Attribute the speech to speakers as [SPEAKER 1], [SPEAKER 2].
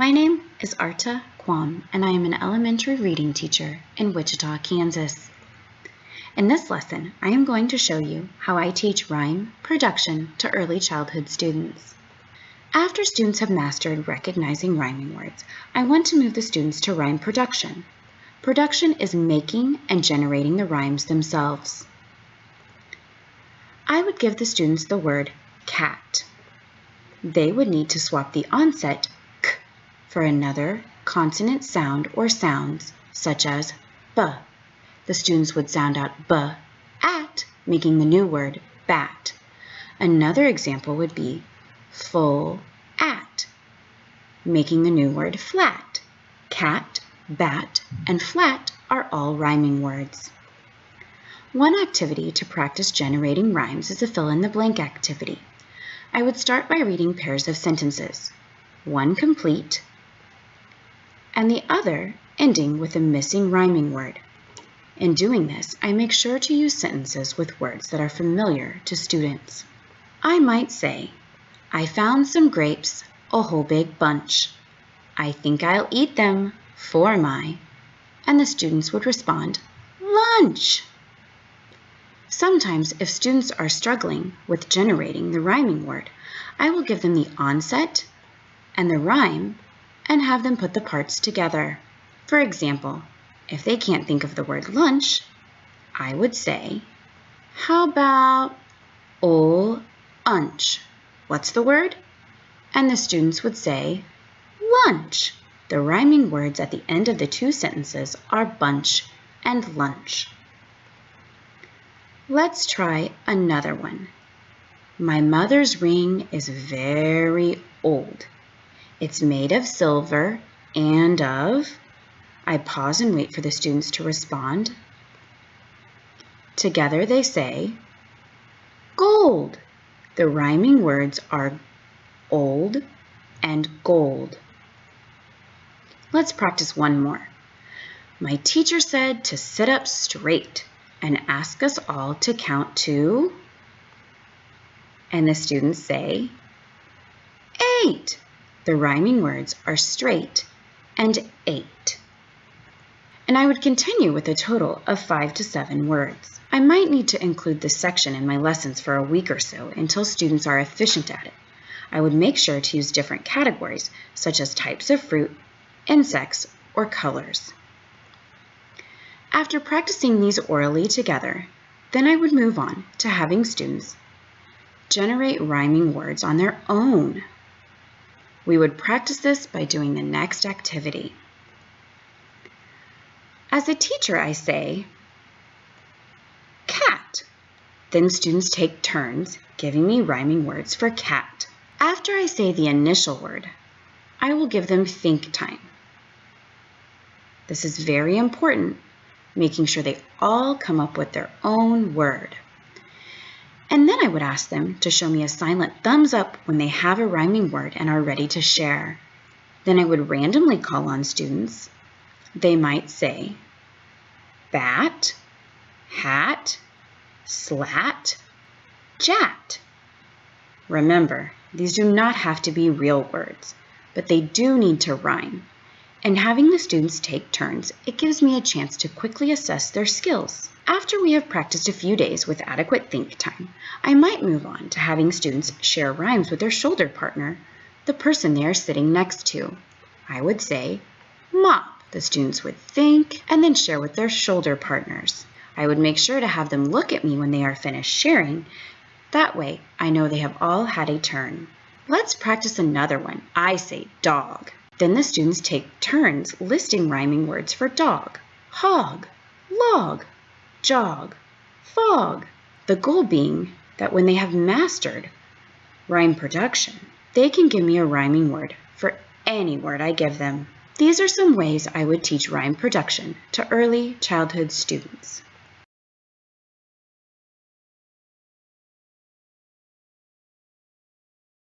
[SPEAKER 1] My name is Arta Kwam, and I am an elementary reading teacher in Wichita, Kansas. In this lesson, I am going to show you how I teach rhyme production to early childhood students. After students have mastered recognizing rhyming words, I want to move the students to rhyme production. Production is making and generating the rhymes themselves. I would give the students the word cat. They would need to swap the onset for another consonant sound or sounds, such as b. The students would sound out b at, making the new word bat. Another example would be full at, making the new word flat. Cat, bat, and flat are all rhyming words. One activity to practice generating rhymes is a fill-in-the-blank activity. I would start by reading pairs of sentences, one complete and the other ending with a missing rhyming word. In doing this, I make sure to use sentences with words that are familiar to students. I might say, I found some grapes, a whole big bunch. I think I'll eat them for my, and the students would respond, lunch. Sometimes, if students are struggling with generating the rhyming word, I will give them the onset and the rhyme and have them put the parts together. For example, if they can't think of the word lunch, I would say, how about ol unch? What's the word? And the students would say, lunch. The rhyming words at the end of the two sentences are bunch and lunch. Let's try another one. My mother's ring is very old. It's made of silver and of... I pause and wait for the students to respond. Together they say, gold. The rhyming words are old and gold. Let's practice one more. My teacher said to sit up straight and ask us all to count to, and the students say, eight. The rhyming words are straight and eight. And I would continue with a total of five to seven words. I might need to include this section in my lessons for a week or so until students are efficient at it. I would make sure to use different categories, such as types of fruit, insects, or colors. After practicing these orally together, then I would move on to having students generate rhyming words on their own. We would practice this by doing the next activity. As a teacher, I say, cat. Then students take turns giving me rhyming words for cat. After I say the initial word, I will give them think time. This is very important making sure they all come up with their own word. And then I would ask them to show me a silent thumbs up when they have a rhyming word and are ready to share. Then I would randomly call on students. They might say bat, hat, slat, jat. Remember, these do not have to be real words, but they do need to rhyme and having the students take turns, it gives me a chance to quickly assess their skills. After we have practiced a few days with adequate think time, I might move on to having students share rhymes with their shoulder partner, the person they are sitting next to. I would say, mop. The students would think and then share with their shoulder partners. I would make sure to have them look at me when they are finished sharing. That way, I know they have all had a turn. Let's practice another one. I say dog. Then the students take turns listing rhyming words for dog, hog, log, jog, fog. The goal being that when they have mastered rhyme production, they can give me a rhyming word for any word I give them. These are some ways I would teach rhyme production to early childhood students.